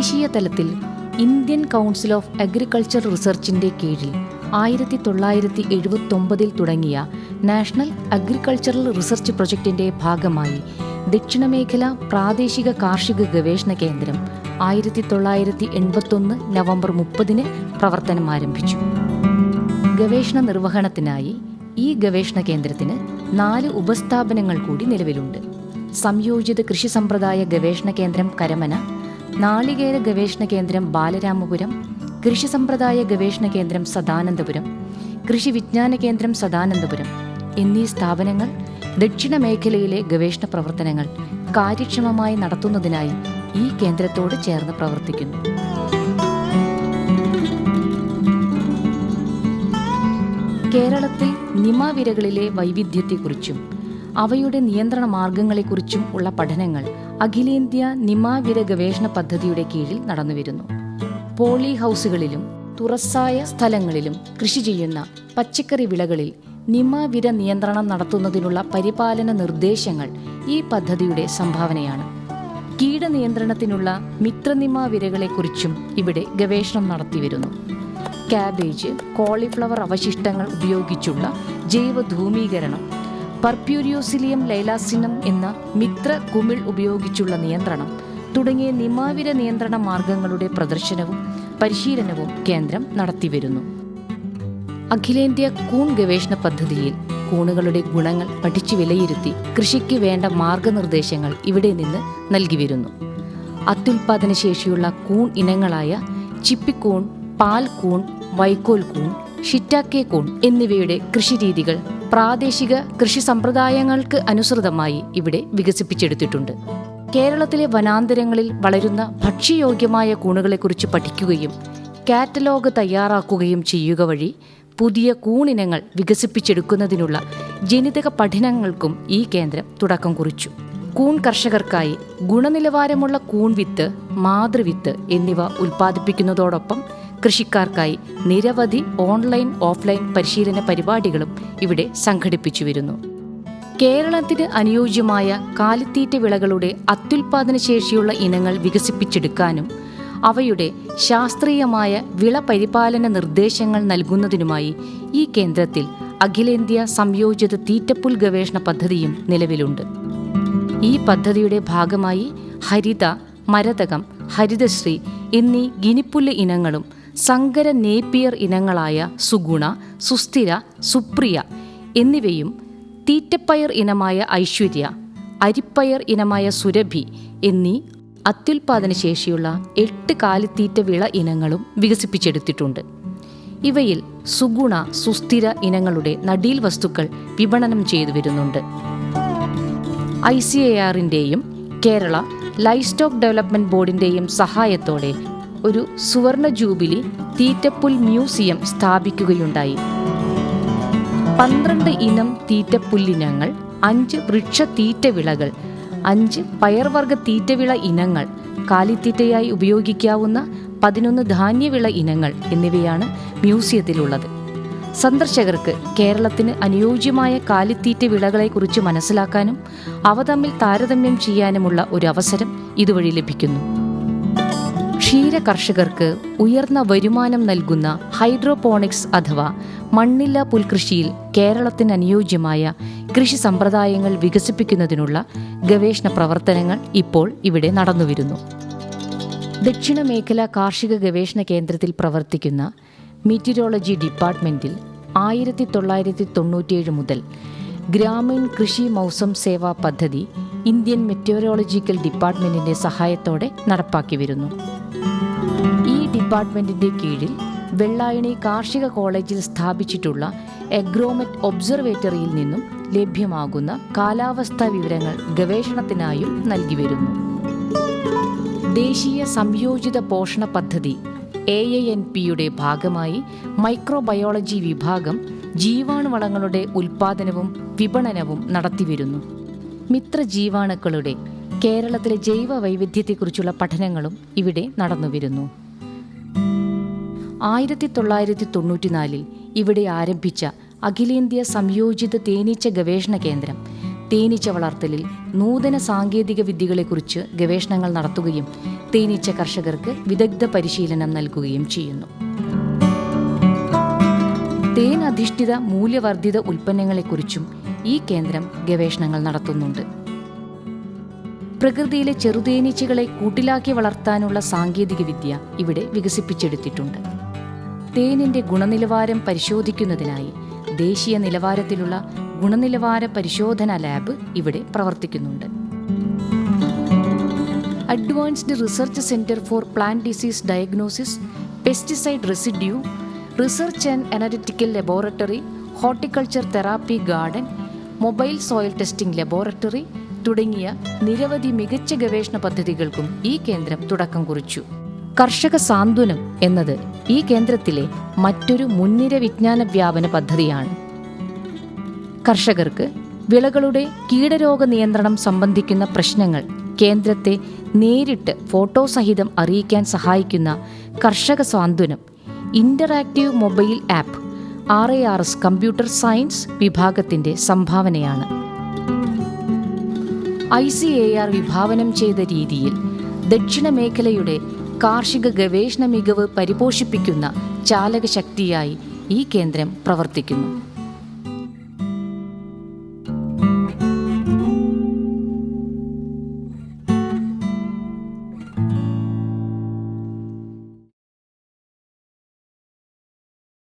ദേശീയ തലത്തിൽ Indian council of agriculture റിസർച്ചിന്റെ കീഴിൽ ആയിരത്തി തൊള്ളായിരത്തി എഴുപത്തൊമ്പതിൽ തുടങ്ങിയ നാഷണൽ അഗ്രികൾച്ചറൽ റിസർച്ച് പ്രൊജക്ടിന്റെ ഭാഗമായി ദക്ഷിണമേഖല പ്രാദേശിക കാർഷിക ഗവേഷണ കേന്ദ്രം ആയിരത്തി തൊള്ളായിരത്തി എൺപത്തൊന്ന് നവംബർ മുപ്പതിന് പ്രവർത്തനം ആരംഭിച്ചു. ഗവേഷണ നിർവഹണത്തിനായി ഈ ഗവേഷണ കേന്ദ്രത്തിന് നാല് ഉപസ്ഥാപനങ്ങൾ കൂടി നിലവിലുണ്ട്. സംയോജിത കൃഷി സമ്പ്രദായ ഗവേഷണ കേന്ദ്രം കരമന നാളികേര ഗവേഷണ കേന്ദ്രം ബാലരാമപുരം കൃഷി സമ്പ്രദായ ഗവേഷണ കേന്ദ്രം സദാനന്ദപുരം കൃഷി വിജ്ഞാന കേന്ദ്രം സദാനന്ദപുരം എന്നീ സ്ഥാപനങ്ങൾ ദക്ഷിണ മേഖലയിലെ ഗവേഷണ പ്രവർത്തനങ്ങൾ കാര്യക്ഷമമായി നടത്തുന്നതിനായി ഈ കേന്ദ്രത്തോട് ചേർന്ന് പ്രവർത്തിക്കുന്നു. കേരളത്തിൽ നിമാവിരകളിലെ വൈവിധ്യത്തെക്കുറിച്ചും അവയുടെ നിയന്ത്രണ മാർഗങ്ങളെക്കുറിച്ചും ഉള്ള പഠനങ്ങൾ അഖിലേന്ത്യാ നിമാവിര ഗവേഷണ പദ്ധതിയുടെ കീഴിൽ നടന്നുവരുന്നു. പോളി ഹൗസുകളിലും തുറസായ സ്ഥലങ്ങളിലും കൃഷി ചെയ്യുന്ന പച്ചക്കറി വിളകളിൽ നിമാവിര നിയന്ത്രണം നടത്തുന്നതിനുള്ള പരിപാലന നിർദ്ദേശങ്ങൾ ഈ പദ്ധതിയുടെ സംഭാവനയാണ്. കീടനിയന്ത്രണത്തിനുള്ള മിത്രനിമാവിരകളെക്കുറിച്ചും ഇവിടെ ഗവേഷണം നടത്തിവരുന്നു. കാബേജ് കോളിഫ്ലവർ അവശിഷ്ടങ്ങൾ ഉപയോഗിച്ചുള്ള ജൈവധൂമീകരണം പർപ്യൂരിയോസിലിയം ലൈലാസിനം എന്ന മിത്ര കുമിൾ ഉപയോഗിച്ചുള്ള നിയന്ത്രണം തുടങ്ങിയ നിമാവിര നിയന്ത്രണ മാർഗങ്ങളുടെ പ്രദർശനവും പരിശീലനവും കേന്ദ്രം നടത്തിവരുന്നു. അഖിലേന്ത്യാ കൂൺ ഗവേഷണ പദ്ധതിയിൽ കൂണുകളുടെ ഗുണങ്ങൾ പഠിച്ചു വിലയിരുത്തി കൃഷിക്ക് വേണ്ട മാർഗനിർദ്ദേശങ്ങൾ ഇവിടെ നിന്ന് നൽകി വരുന്നു അത്യുൽപാദന ശേഷിയുള്ള കൂൺ ഇനങ്ങളായ ചിപ്പിക്കൂൺ പാൽ കൂൺ വൈക്കോൽ കൂൺ ഷിറ്റാക്കെ കൂൺ എന്നിവയുടെ കൃഷിരീതികൾ പ്രാദേശിക കൃഷി സമ്പ്രദായങ്ങൾക്ക് അനുസൃതമായി ഇവിടെ വികസിപ്പിച്ചെടുത്തിട്ടുണ്ട്. കേരളത്തിലെ വനാന്തരങ്ങളിൽ വളരുന്ന ഭക്ഷ്യയോഗ്യമായ കൂണുകളെക്കുറിച്ച് പഠിക്കുകയും കാറ്റലോഗ് തയ്യാറാക്കുകയും ചെയ്യുക വഴി പുതിയ കൂണിനങ്ങൾ വികസിപ്പിച്ചെടുക്കുന്നതിനുള്ള ജനിതക പഠനങ്ങൾക്കും ഈ കേന്ദ്രം തുടക്കം കുറിച്ചു. കൂൺ കർഷകർക്കായി ഗുണനിലവാരമുള്ള കൂൺ വിത്ത് മാതൃവിത്ത് എന്നിവ ഉൽപ്പാദിപ്പിക്കുന്നതോടൊപ്പം കൃഷിക്കാർക്കായി നിരവധി ഓൺലൈൻ ഓഫ്ലൈൻ പരിശീലന പരിപാടികളും ഇവിടെ സംഘടിപ്പിച്ചു വരുന്നു. കേരളത്തിന് അനുയോജ്യമായ കാലിത്തീറ്റ വിളകളുടെ അത്യുൽപാദന ശേഷിയുള്ള ഇനങ്ങൾ വികസിപ്പിച്ചെടുക്കാനും അവയുടെ ശാസ്ത്രീയമായ വിള പരിപാലന നിർദ്ദേശങ്ങൾ നൽകുന്നതിനുമായി ഈ കേന്ദ്രത്തിൽ അഖിലേന്ത്യാ സംയോജിത തീറ്റപ്പുൽ ഗവേഷണ പദ്ധതിയും നിലവിലുണ്ട്. ഈ പദ്ധതിയുടെ ഭാഗമായി ഹരിത മരതകം ഹരിതശ്രീ എന്നീ ഗിനിപ്പുല്ല് ഇനങ്ങളും സങ്കര നേപ്പിയർ ഇനങ്ങളായ സുഗുണ സുസ്ഥിര സുപ്രിയ എന്നിവയും തീറ്റപ്പയർ ഇനമായ ഐശ്വര്യ അരിപ്പയർ ഇനമായ സുരഭി എന്നീ അത്യുൽപാദന ശേഷിയുള്ള എട്ട് കാലിത്തീറ്റ വിള ഇനങ്ങളും വികസിപ്പിച്ചെടുത്തിട്ടുണ്ട്. ഇവയിൽ സുഗുണ സുസ്ഥിര ഇനങ്ങളുടെ നടീൽ വസ്തുക്കൾ വിപണനം ചെയ്തു വരുന്നുണ്ട്. ഐ സി എ ആറിന്റെയും കേരള ലൈഫ് സ്റ്റോക്ക് ഡെവലപ്മെന്റ് ബോർഡിന്റെയും സഹായത്തോടെ ഒരു സുവർണ ജൂബിലി തീറ്റപ്പുൽ മ്യൂസിയം സ്ഥാപിക്കുകയുണ്ടായി. പന്ത്രണ്ട് ഇനം തീറ്റപ്പുല്ലിനങ്ങൾ അഞ്ച് വൃക്ഷ തീറ്റവിളകൾ അഞ്ച് പയർവർഗ തീറ്റവിള ഇനങ്ങൾ കാലിത്തീറ്റയായി ഉപയോഗിക്കാവുന്ന പതിനൊന്ന് ധാന്യവിള ഇനങ്ങൾ എന്നിവയാണ് മ്യൂസിയത്തിലുള്ളത്. സന്ദർശകർക്ക് കേരളത്തിന് അനുയോജ്യമായ കാലിത്തീറ്റ വിളകളെക്കുറിച്ച് മനസ്സിലാക്കാനും അവ തമ്മിൽ താരതമ്യം ചെയ്യാനുമുള്ള ഒരു അവസരം ഇതുവഴി ലഭിക്കുന്നു. ക്ഷീര കർഷകർക്ക് ഉയർന്ന വരുമാനം നൽകുന്ന ഹൈഡ്രോപോണിക്സ് അഥവാ മണ്ണില്ല പുൽകൃഷിയിൽ കേരളത്തിന് അനുയോജ്യമായ കൃഷി സമ്പ്രദായങ്ങൾ വികസിപ്പിക്കുന്നതിനുള്ള ഗവേഷണ പ്രവർത്തനങ്ങൾ ഇപ്പോൾ ഇവിടെ നടന്നുവരുന്നു. ദക്ഷിണ മേഖല കാർഷിക ഗവേഷണ കേന്ദ്രത്തിൽ പ്രവർത്തിക്കുന്ന മീറ്റിരോളജി ഡിപ്പാർട്ട്മെന്റിൽ ആയിരത്തി തൊള്ളായിരത്തി തൊണ്ണൂറ്റിയേഴ് മുതൽ ഗ്രാമീൺ കൃഷി മൗസം സേവാ പദ്ധതി ഇന്ത്യൻ മെറ്റീരിയോളജിക്കൽ ഡിപ്പാർട്ട്മെന്റിന്റെ സഹായത്തോടെ നടപ്പാക്കി വരുന്നു. ഈ ഡിപ്പാർട്ട്മെന്റിന്റെ കീഴിൽ വെള്ളായണി കാർഷിക കോളേജിൽ സ്ഥാപിച്ചിട്ടുള്ള എഗ്രോമെറ്റ് ഒബ്സർവേറ്ററിയിൽ നിന്നും ലഭ്യമാകുന്ന കാലാവസ്ഥാ വിവരങ്ങൾ ഗവേഷണത്തിനായും നൽകി വരുന്നു. ദേശീയ സംയോജിത പോഷണ പദ്ധതി എ എ എൻ പിയുടെ ഭാഗമായി മൈക്രോബയോളജി വിഭാഗം ജീവാണുവളങ്ങളുടെ ഉൽപാദനവും വിപണനവും നടത്തിവരുന്നു. മിത്രജീവാണുക്കളുടെ കേരളത്തിലെ ജൈവ വൈവിധ്യത്തെക്കുറിച്ചുള്ള പഠനങ്ങളും ഇവിടെ നടന്നുവരുന്നു. ആയിരത്തി തൊള്ളായിരത്തി തൊണ്ണൂറ്റിനാലിൽ ഇവിടെ ആരംഭിച്ച അഖിലേന്ത്യാ സംയോജിത തേനീച്ച ഗവേഷണ കേന്ദ്രം തേനീച്ച വളർത്തലിൽ നൂതന സാങ്കേതിക വിദ്യകളെക്കുറിച്ച് ഗവേഷണങ്ങൾ നടത്തുകയും തേനീച്ച കർഷകർക്ക് വിദഗ്ധ പരിശീലനം നൽകുകയും ചെയ്യുന്നു. തേൻ അധിഷ്ഠിത മൂല്യവർദ്ധിത ഉൽപ്പന്നങ്ങളെക്കുറിച്ചും ഈ കേന്ദ്രം ഗവേഷണങ്ങൾ നടത്തുന്നുണ്ട്. പ്രകൃതിയിലെ ചെറുതേനീച്ചകളെ കൂട്ടിലാക്കി വളർത്താനുള്ള സാങ്കേതികവിദ്യ ഇവിടെ വികസിപ്പിച്ചെടുത്തിട്ടുണ്ട്. തേനിന്റെ ഗുണനിലവാരം പരിശോധിക്കുന്നതിനായി ദേശീയ നിലവാരത്തിലുള്ള ഗുണനിലവാര പരിശോധന ലാബ് ഇവിടെ പ്രവർത്തിക്കുന്നുണ്ട്. Advanced research centre for plant disease diagnosis pesticide residue research and analytical laboratory horticulture therapy garden mobile soil testing laboratory തുടങ്ങിയ നിരവധി മികച്ച ഗവേഷണ പദ്ധതികൾക്കും ഈ കേന്ദ്രം തുടക്കം കുറിച്ചു. കർഷക സാന്ത്വനം എന്നത് ഈ കേന്ദ്രത്തിലെ മറ്റൊരു മുൻനിര വിജ്ഞാന വ്യാപന പദ്ധതിയാണ്. കർഷകർക്ക് വിളകളുടെ കീടരോഗ നിയന്ത്രണം സംബന്ധിക്കുന്ന പ്രശ്നങ്ങൾ കേന്ദ്രത്തെ നേരിട്ട് ഫോട്ടോ സഹിതം അറിയിക്കാൻ സഹായിക്കുന്ന Karshaka Santhwanam interactive mobile app R A R S computer science വിഭാഗത്തിന്റെ സംഭാവനയാണ്. ഐ സി എ ആർ വിഭാവനം ചെയ്ത രീതിയിൽ ദക്ഷിണ മേഖലയുടെ കാർഷിക ഗവേഷണ മികവ് പരിപോഷിപ്പിക്കുന്ന ചാലകശക്തിയായി ഈ കേന്ദ്രം പ്രവർത്തിക്കുന്നു.